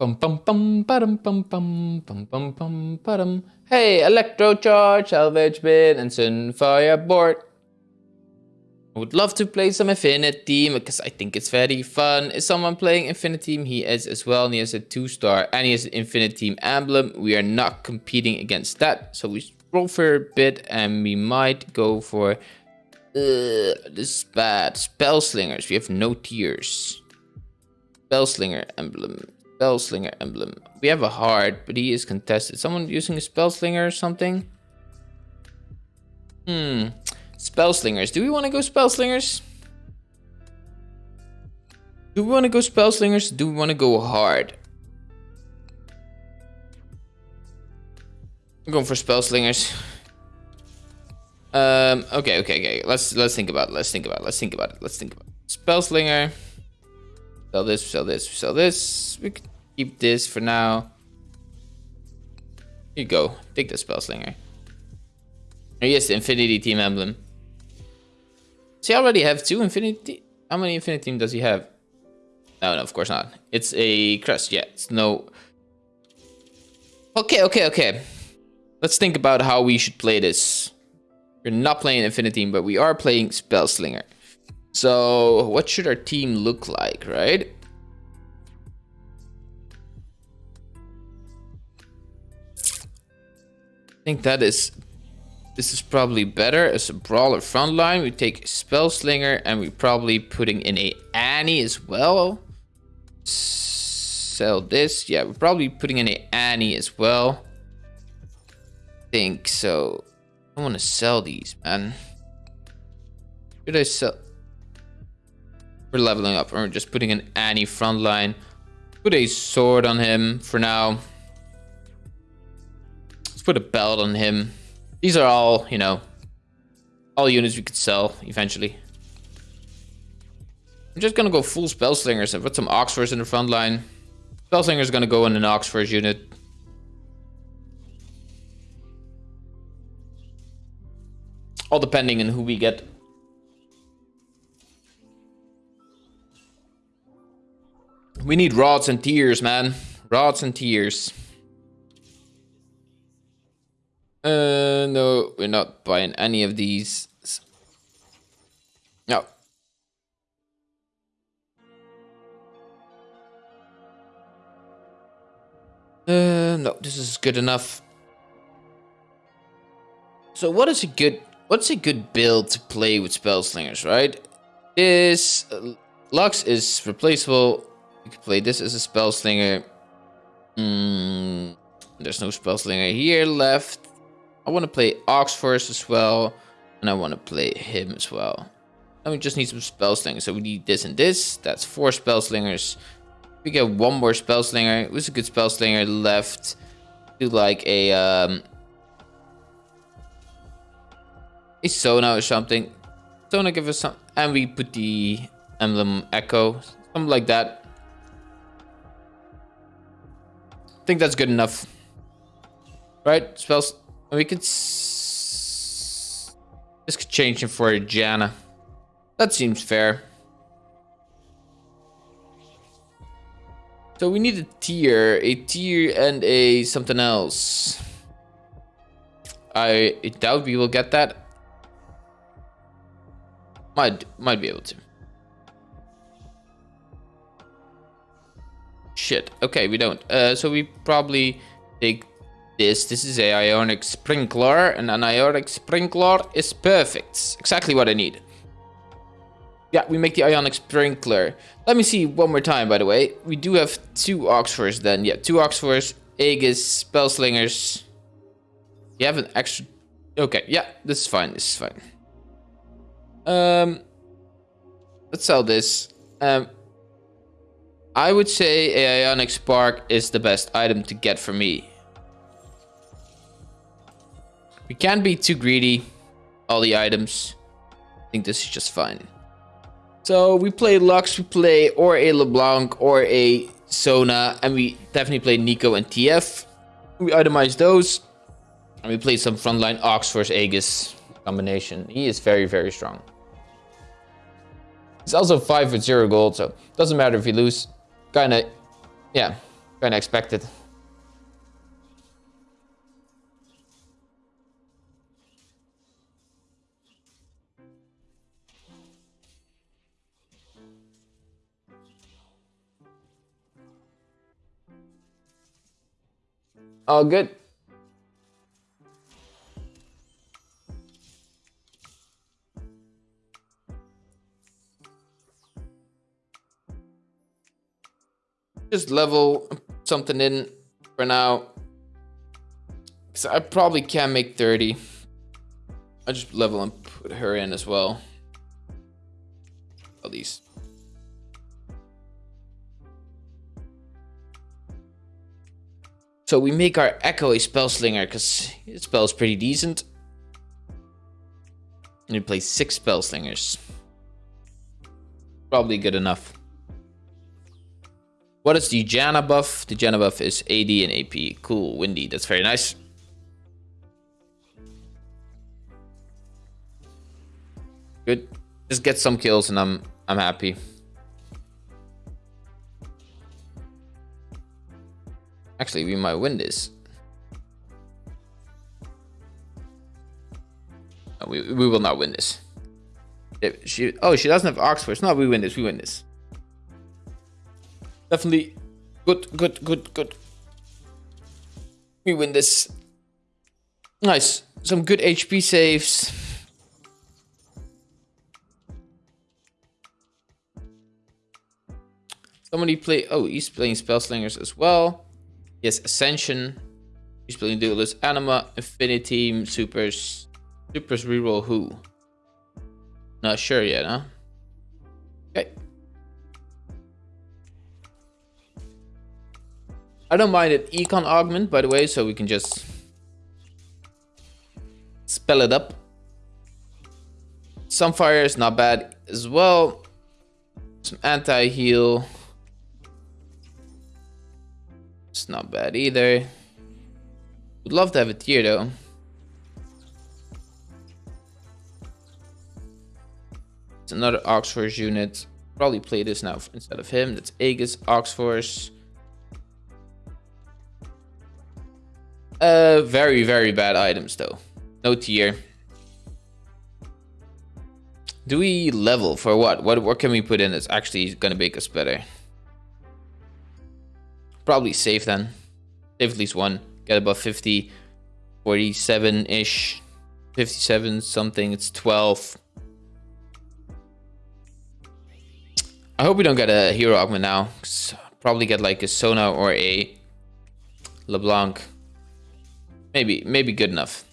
Bum bum bum bum bum bum bum bum bum bum. Hey, Electrocharge, Salvage Bin, and Sunfire board. I would love to play some InfiniTeam because I think it's very fun. Is someone playing InfiniTeam? He is as well, and he has a two star, and he has an InfiniTeam emblem. We are not competing against that, so we roll for a bit, and we might go for. Uh, this is bad. Spell Slingers. We have no tears. Spellslinger emblem. Spellslinger emblem. We have a heart, but he is contested. Someone using a Spellslinger or something? Hmm. Spellslingers. Do we want to go Spellslingers? Do we want to go Spellslingers? Do we want to go hard? I'm going for Spellslingers. Um, okay, okay, okay. Let's let's think about it. Let's think about it. Let's think about it. Let's think about it. Spellslinger. Sell this, sell this, sell this. We could keep this for now. Here you go. Take the Spellslinger. Oh, yes, Infinity Team emblem. Does he already have two Infinity? How many Infinity Team does he have? No, no, of course not. It's a crest. Yeah, it's no. Okay, okay, okay. Let's think about how we should play this. We're not playing Infinity Team, but we are playing Spellslinger. So what should our team look like, right? I think that is this is probably better as a brawler frontline. We take Spellslinger and we probably putting in a Annie as well. Sell this. Yeah, we're probably putting in a Annie as well. think so. I want to sell these, man. Should I sell? We're leveling up. We're just putting an Annie frontline. Put a sword on him for now. Let's put a belt on him. These are all, you know, all units we could sell eventually. I'm just gonna go full spell Spellslingers and put some Ox Force in the front line. Spellslinger's gonna go in an Ox Force unit. All depending on who we get We need rods and tears, man. Rods and tears. Uh, no, we're not buying any of these. No. Uh, no, this is good enough. So what is a good, what's a good build to play with Spellslingers, right? This, uh, Lux is replaceable you can play this as a spell slinger. Mm, there's no spell slinger here left. I want to play Ox Force as well. And I want to play him as well. And we just need some spell slingers. So we need this and this. That's four spell slingers. We get one more spell slinger. Who's a good spell slinger left? Do like a um a Sona or something. Sona give us some and we put the emblem Ekko. Something like that. Think that's good enough. Right? Spells. We could... This could change him for a Janna. That seems fair. So we need a tear, a tear and a something else. I doubt we will get that. Might might be able to. Shit. Okay, we don't. Uh, so we probably take this. This is a ionic sprinkler, and an ionic sprinkler is perfect. exactly what I need. Yeah, we make the ionic sprinkler. Let me see one more time, by the way. We do have two Ox Force then. Yeah, two Ox Force, Aegis, Spellslingers. You have an extra... Okay, yeah, this is fine, this is fine. Um, Let's sell this. Um, I would say a Ionic Spark is the best item to get for me. We can't be too greedy. All the items. I think this is just fine. So we play Lux, we play or a LeBlanc or a Sona. And we definitely play Neeko and TF. We itemize those. And we play some frontline Ox versus Aegis combination. He is very, very strong. He's also 5 with 0 gold, so doesn't matter if you lose kind of, yeah, Kinda expected. All good. Just level something in for now. Because I probably can make 30. I just level and put her in as well. At least. So we make our Ekko a spell slinger because it spell's pretty decent. And we play six spell slingers. Probably good enough. What is the Janna buff? The Janna buff is AD and AP. Cool, windy. That's very nice. Good. Just get some kills and I'm I'm happy. Actually, we might win this. No, we, we will not win this. She, oh, she doesn't have Ox Force. No, we win this. We win this. Definitely good, good, good, good. We win this. Nice. Some good HP saves. Somebody play... Oh, he's playing Spell Slingers as well. Yes, Ascension. He's playing Duelist Anima, Infinity, Supers. Supers reroll who? Not sure yet, huh? I don't mind it econ augment, by the way, so we can just spell it up. Sunfire is not bad as well. Some anti-heal. It's not bad either. Would love to have a tear though. It's another Ox Force unit. Probably play this now instead of him. That's Aegis, Ox Force. Uh, very, very bad items though. No tear. Do we level for what? What what can we put in that's actually gonna make us better? Probably safe then. Save at least one. Get above 50. 47-ish. 57 something. It's 12. I hope we don't get a hero augment now. Probably get like a Sona or a LeBlanc. Maybe, maybe good enough.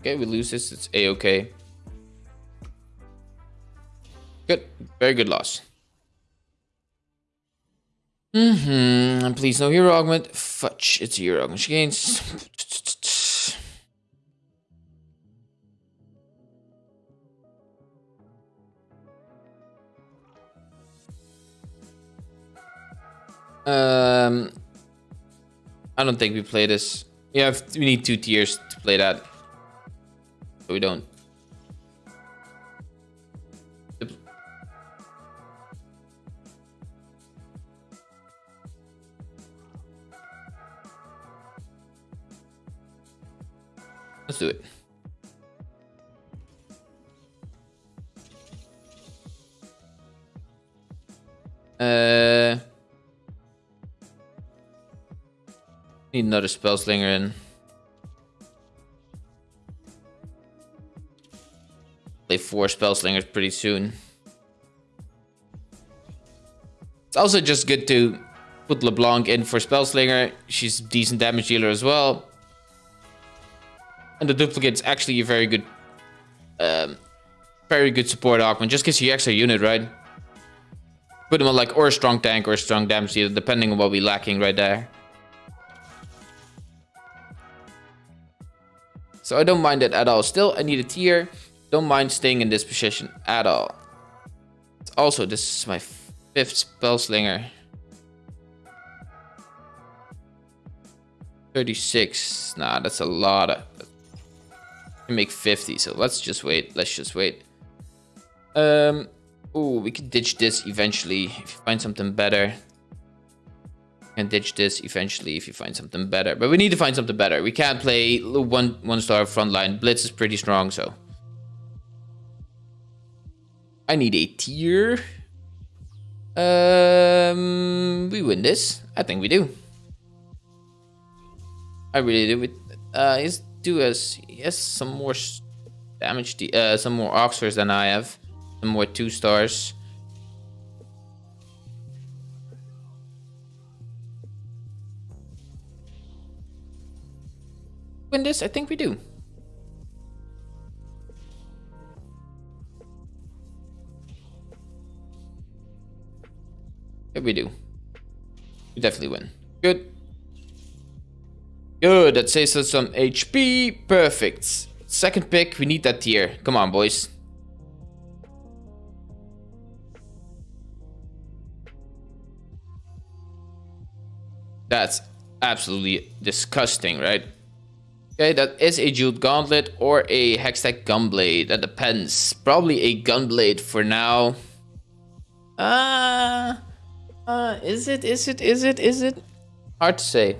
Okay, we lose this. It's a-okay. Good. Very good loss. Mm-hmm. Please, no hero augment. Fudge. It's a hero augment. She gains... Um, I don't think we play this. Yeah, we need two tears to play that we don't. Let's do it. Uh, need another spell slinger in. play four spell slingers pretty soon. It's also just good to put LeBlanc in for Spellslinger. She's a decent damage dealer as well. And the duplicate's actually a very good um, very good support augment. Just gives you extra unit, right? Put him on like or a strong tank or a strong damage dealer, depending on what we're lacking right there. So I don't mind it at all. Still, I need a tear. Don't mind staying in this position at all. Also, this is my fifth spell slinger. 36. Nah, that's a lot of... make 50, so let's just wait. Let's just wait. Um, oh, we can ditch this eventually if you find something better. And ditch this eventually if you find something better. But we need to find something better. We can't play one one star frontline. Blitz is pretty strong, so. I need a tear. Um, we win this. I think we do. I really do. Uh, he's do us. He has some more damage. Uh, some more Ox Force than I have. Some more two stars. Win this? I think we do. Yeah, we do. We definitely win. Good. Good, that saves us some HP. Perfect. Second pick, we need that tear. Come on, boys. That's absolutely disgusting, right? Okay, that is a Jeweled Gauntlet or a Hextech Gunblade. That depends. Probably a Gunblade for now. Uh, uh, is it, is it, is it, is it? Hard to say.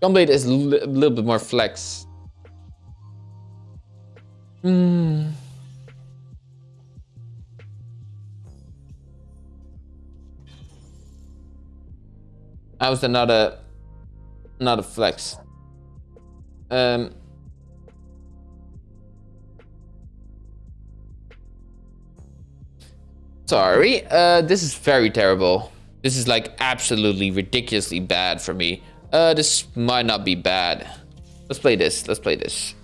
Gunblade is a little bit more flex. Hmm. That not a not a flex? Um Sorry, uh this is very terrible. This is like absolutely ridiculously bad for me. Uh, this might not be bad. Let's play this. Let's play this.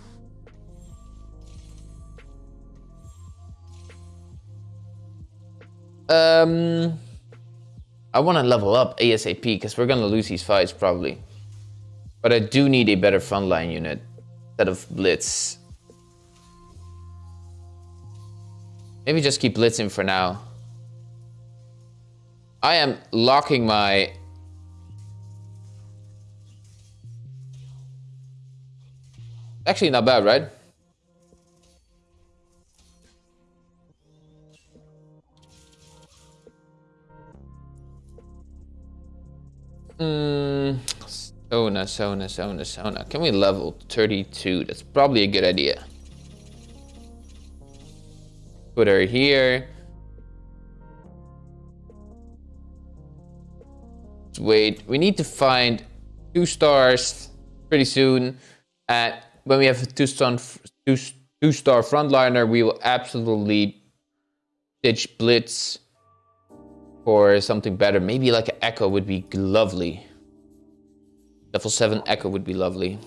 Um, I want to level up ASAP because we're going to lose these fights probably. But I do need a better frontline unit instead of Blitz. Maybe just keep blitzing for now. I am locking my Actually not bad, right? Hmm. Sona, Sona, Sona, Sona. Can we level 32? That's probably a good idea. Put her here. Wait. We need to find two stars pretty soon. At when we have a two-star two, two star frontliner, we will absolutely ditch Blitz for something better. Maybe like an Ekko would be lovely. Level 7 Ekko would be lovely.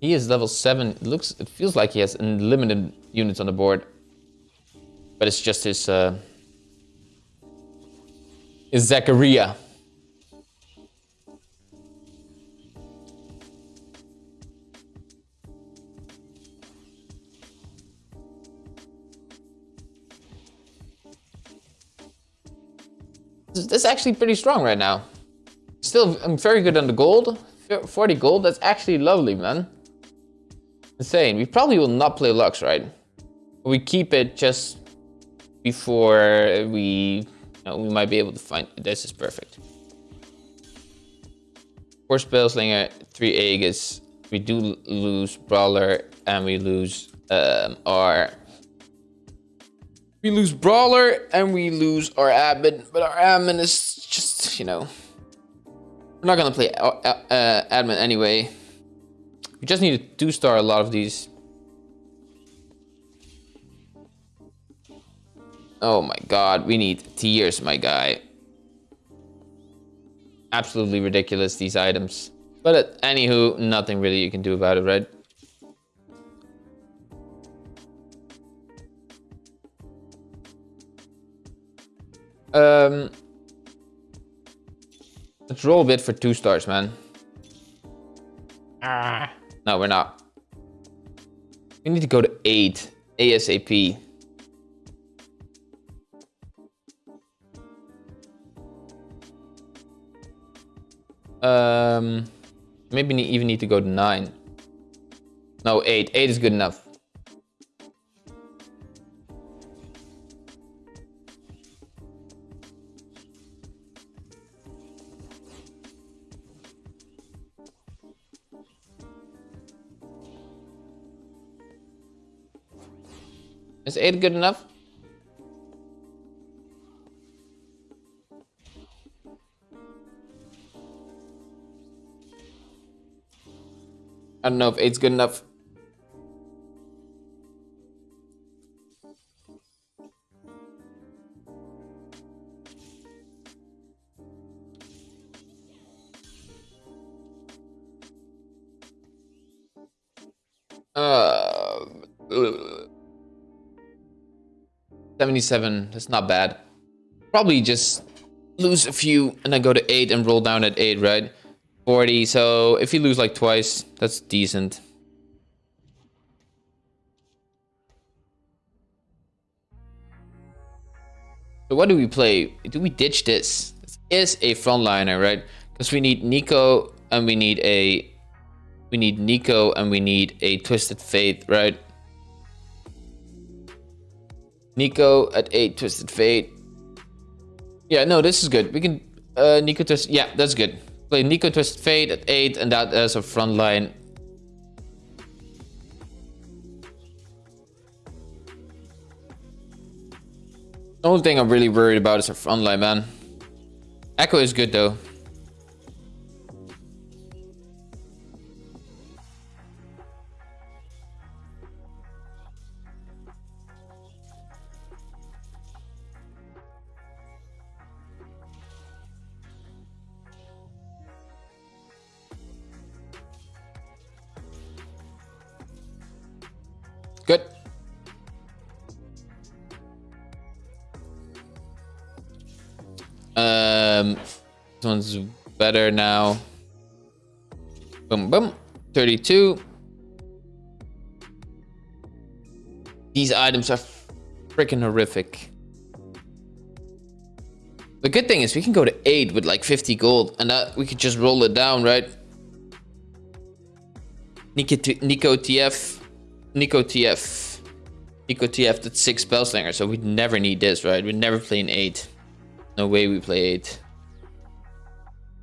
He is level 7. It looks, it feels like he has unlimited units on the board. But it's just his, uh, his Zachariah. That's actually pretty strong right now. Still, I'm very good on the gold. 40 gold, that's actually lovely, man. Insane. We probably will not play Lux, right? We keep it just before we... You know, we might be able to find... This is perfect. Four Spellslinger, three Aegis. We do lose Brawler and we lose um, our we lose Brawler and we lose our admin, but our admin is just, you know, we're not gonna play uh, uh, admin anyway. We just need to two-star a lot of these. Oh my god, we need tears, my guy. Absolutely ridiculous, these items. But uh, anywho, nothing really you can do about it, right? Um, let's roll a bit for two stars, man. Ah. No, we're not. We need to go to 8 ASAP. Um, maybe even need to go to 9. No, 8. 8 is good enough. Is 8 good enough? I don't know if 8's good enough. 77, that's not bad. Probably just lose a few and then go to 8 and roll down at 8, right? 40, so if you lose like twice, that's decent. So what do we play? Do we ditch this? This is a frontliner, right? Because we need Neeko and we need a we need Neeko and we need a Twisted Fate, right? Neeko at 8, Twisted Fate. Yeah, no, this is good. We can... Uh, Neeko Twist... Yeah, that's good. Play Neeko Twisted Fate at 8 and that as a front line. The only thing I'm really worried about is our front line, man. Ekko is good, though. Good. Um, this one's better now. Boom, boom. 32. These items are freaking horrific. The good thing is we can go to 8 with like 50 gold and that we could just roll it down, right? Neeko, Neeko TF Neeko TF. Neeko TF, that's 6 Spellslinger, so we'd never need this, right? We'd never play an 8. No way we play 8.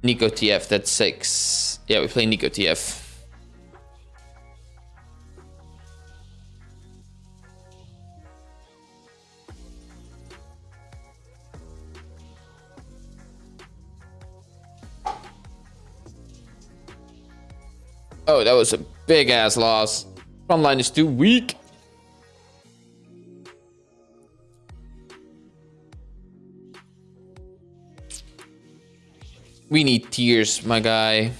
Neeko TF, that's 6. Yeah, we play Neeko TF. Oh, that was a big ass loss. Line is too weak. We need tears, my guy.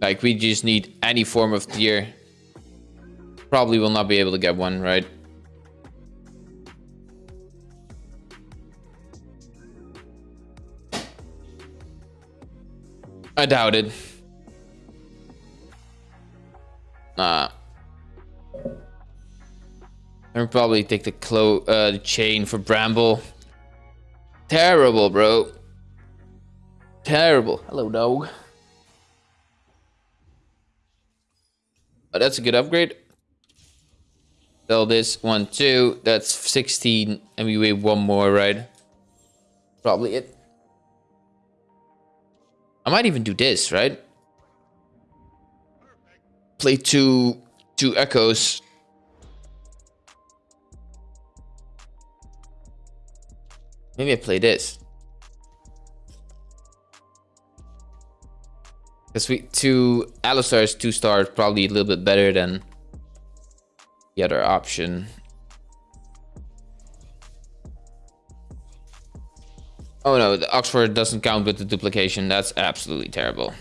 Like, we just need any form of tear. Probably will not be able to get one, right? I doubt it. Probably take the clo uh, the chain for Bramble. Terrible, bro. Terrible. Hello, dog. Oh, that's a good upgrade. Sell this one, two. That's 16. And we wait one more, right? Probably it. I might even do this, right? play two two Ekkos. Maybe I play this. Because we two Alistar's two stars probably a little bit better than the other option. Oh no, the Ox Force doesn't count with the duplication. That's absolutely terrible.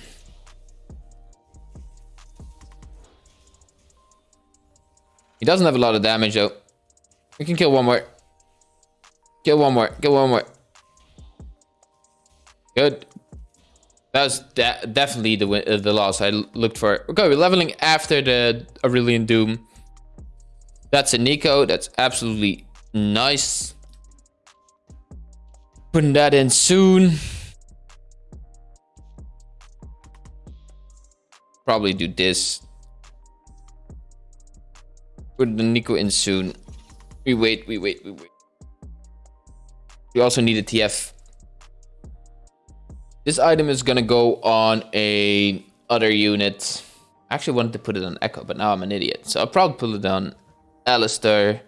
He doesn't have a lot of damage though. We can kill one more. Kill one more. Get one more. Good. That was de definitely the uh, the loss I looked for. Okay, we're leveling after the Aurelian Doom. That's a Neeko. That's absolutely nice. Putting that in soon. Probably do this. Put the Neeko in soon. We wait, we wait, we wait. We also need a TF. This item is gonna go on a other unit. I actually wanted to put it on Ekko, but now I'm an idiot. So I'll probably put it on Alistar.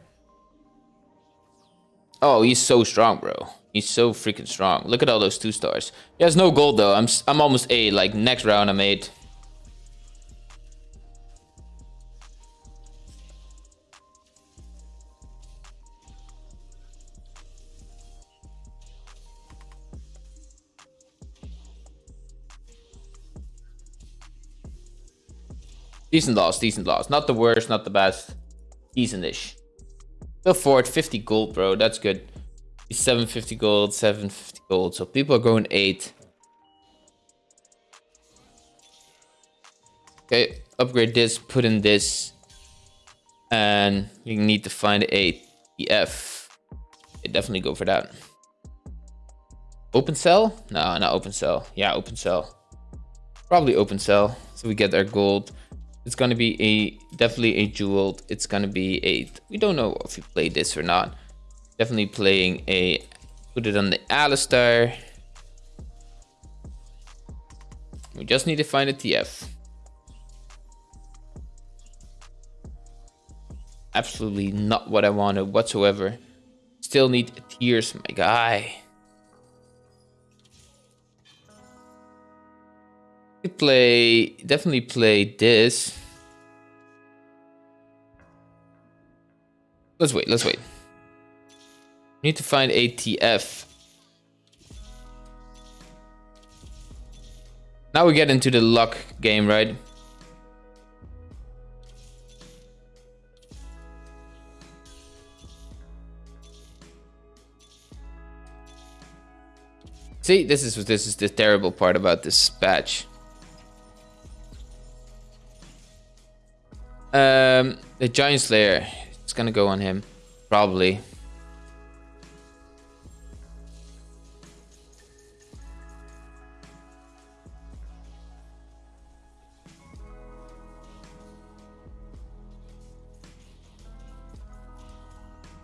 Oh, he's so strong, bro. He's so freaking strong. Look at all those two stars. He has no gold though. I'm I'm almost A. Like next round I'm eight. Decent loss, decent loss. Not the worst, not the best. Decent-ish. Still forward, 50 gold, bro. That's good. 750 gold, 750 gold. So people are going 8. Okay, upgrade this, put in this. And you need to find a TF. Okay, definitely go for that. Open cell? No, not open cell. Yeah, open cell. Probably open cell. So we get our gold. It's gonna be a definitely a jeweled. It's gonna be a. We don't know if we play this or not. Definitely playing a. Put it on the Alistar. We just need to find a TF. Absolutely not what I wanted whatsoever. Still need tears, my guy. Play, definitely play this. Let's wait, let's wait. Need to find ATF. Now we get into the luck game, right? See, this is this is the terrible part about this patch. Um, the Giant Slayer. It's gonna go on him. Probably.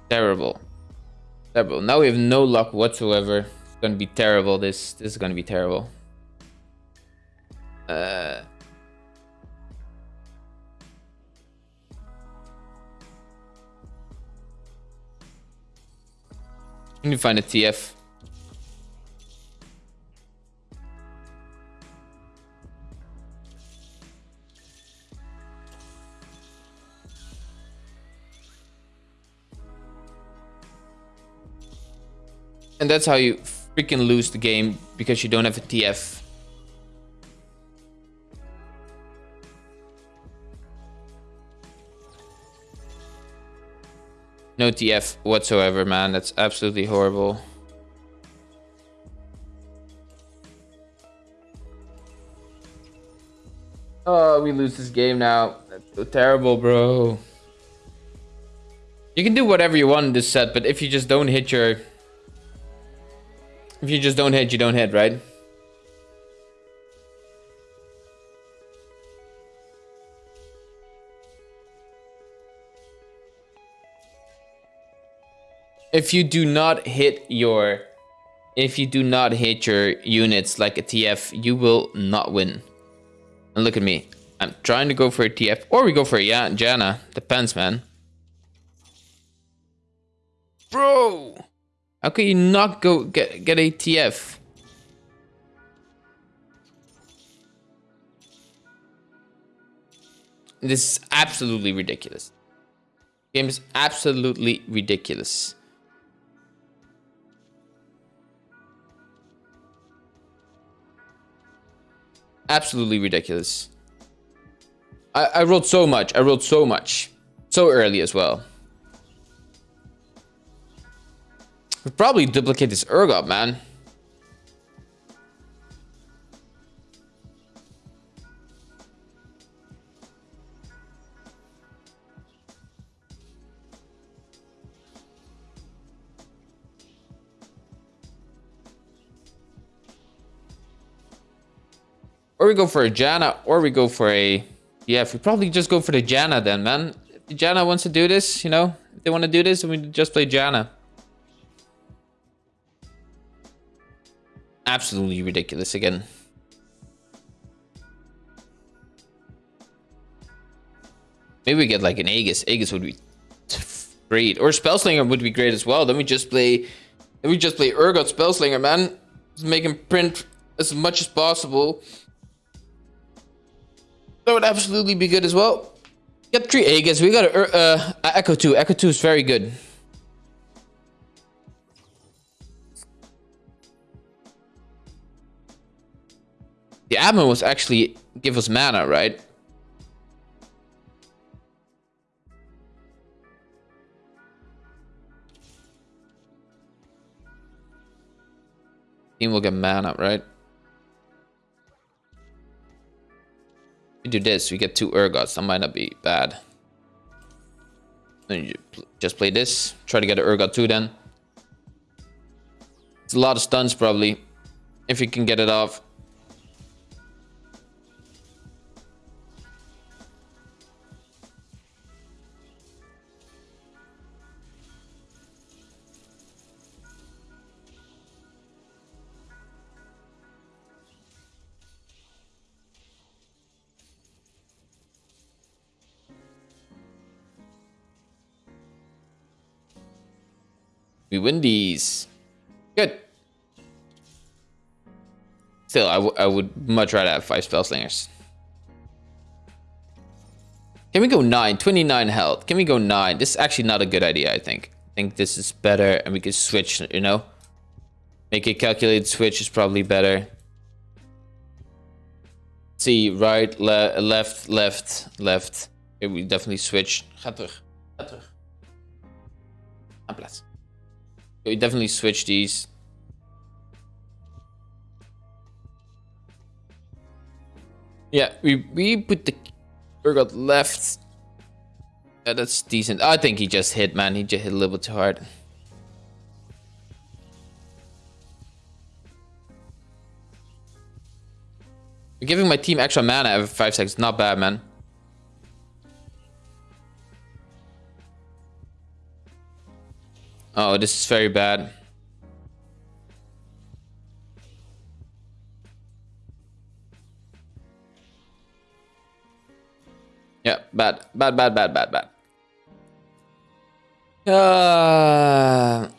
Terrible. Terrible. Now we have no luck whatsoever. It's gonna be terrible. This this is gonna be terrible. Can you find a TF? And that's how you freaking lose the game because you don't have a TF. No TF whatsoever, man. That's absolutely horrible. Oh, we lose this game now. That's so terrible, bro. You can do whatever you want in this set, but if you just don't hit your... If you just don't hit, you don't hit, right? If you do not hit your if you do not hit your units like a TF, you will not win. And look at me. I'm trying to go for a TF. Or we go for a yeah, Janna. Depends, man. Bro! How can you not go get, get a TF? This is absolutely ridiculous. Game is absolutely ridiculous. Absolutely ridiculous. I, I wrote so much. I wrote so much. So early as well. we probably duplicate this Urgot, man. Or we go for a Janna, or we go for a... Yeah, if we probably just go for the Janna then, man. If Janna wants to do this, you know? If they want to do this, then we just play Janna. Absolutely ridiculous again. Maybe we get like an Aegis. Aegis would be great. Or Spellslinger would be great as well. Then we just play... Then we just play Urgot Spellslinger, man. Just make him print as much as possible. That would absolutely be good as well. Get three Aegis. We got a, uh, Ekko 2. Ekko 2 is very good. The admin was actually give us mana, right? Team will get mana, right? Do this, we get two Urgots. That might not be bad. Then you just play this. Try to get an Urgot too then. It's a lot of stuns probably. If you can get it off. We win these. Good. Still, I, I would much rather have five spell slingers. Can we go 9? 29 health. Can we go 9? This is actually not a good idea, I think. I think this is better and we can switch, you know? Make a calculated switch is probably better. see, right, le left, left, left. Okay, we definitely switch. Ga terug. Ga terug. Aan plaats. We definitely switch these. Yeah, we, we put the Urgot left. Yeah, that's decent. I think he just hit, man. He just hit a little bit too hard. Giving my team extra mana every 5 seconds. Not bad, man. Oh, this is very bad. Yeah, bad, bad, bad, bad, bad, bad. Uh...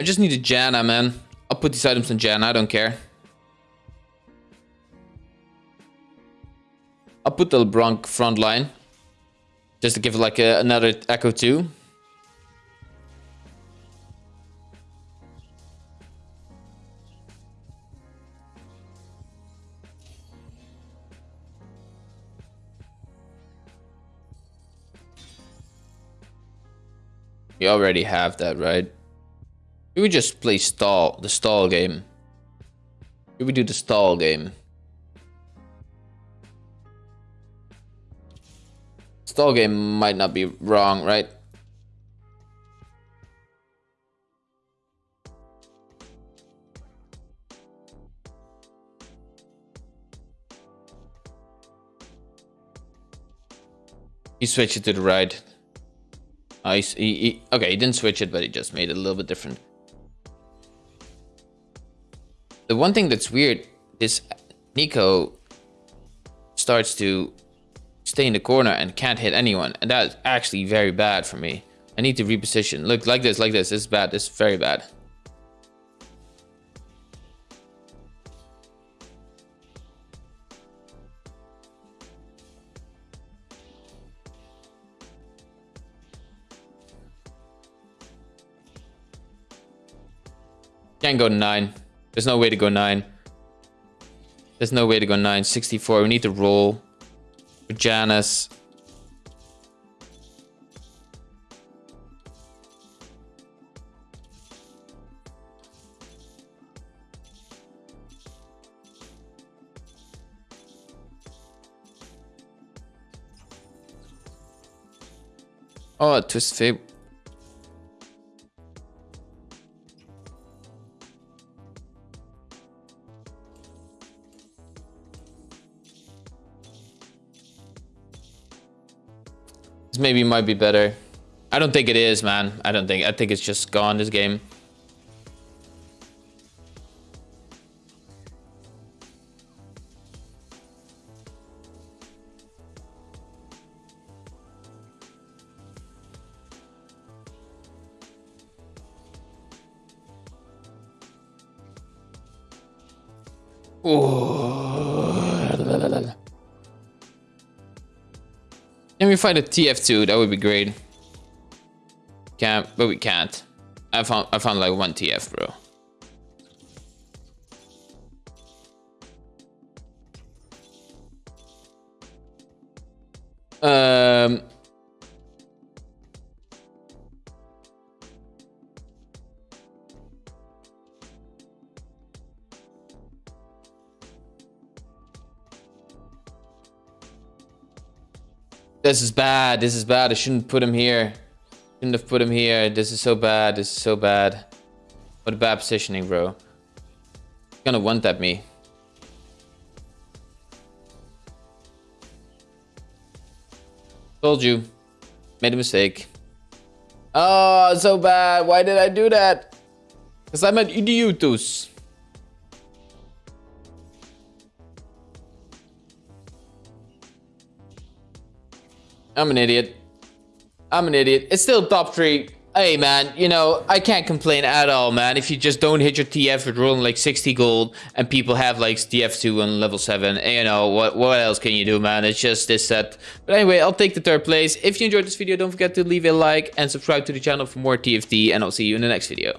I just need a Janna, man. I'll put these items in Janna, I don't care. I'll put the Bronk front line. Just to give it like a, another Ekko 2. You already have that, right? We just play stall, the stall game? We do the stall game? Stall game might not be wrong, right? He switched it to the right. Oh, he, he, okay, he didn't switch it, but he just made it a little bit different. The one thing that's weird is Neeko starts to stay in the corner and can't hit anyone. And that's actually very bad for me. I need to reposition. Look, like this, like this. This is bad. This is very bad. Can't go 9. There's no way to go nine. There's no way to go nine. 64. We need to roll. Janus. Oh, twist fib. Maybe might be better. I don't think it is, man. I don't think. I think it's just gone, this game. Find a TF2? That would be great. Can't, but we can't. I found I found like one TF, bro. This is bad. This is bad. I shouldn't put him here. Shouldn't have put him here. This is so bad. This is so bad. What a bad positioning, bro. He's gonna one tap me. Told you. Made a mistake. Oh, so bad. Why did I do that? Because I'm an idiotus. I'm an idiot. I'm an idiot. It's still top three. Hey, man, you know, I can't complain at all, man. If you just don't hit your TF with rolling like 60 gold and people have like TF2 on level 7, eh, you know, what, what else can you do, man? It's just this set. But anyway, I'll take the third place. If you enjoyed this video, don't forget to leave a like and subscribe to the channel for more TFT, and I'll see you in the next video.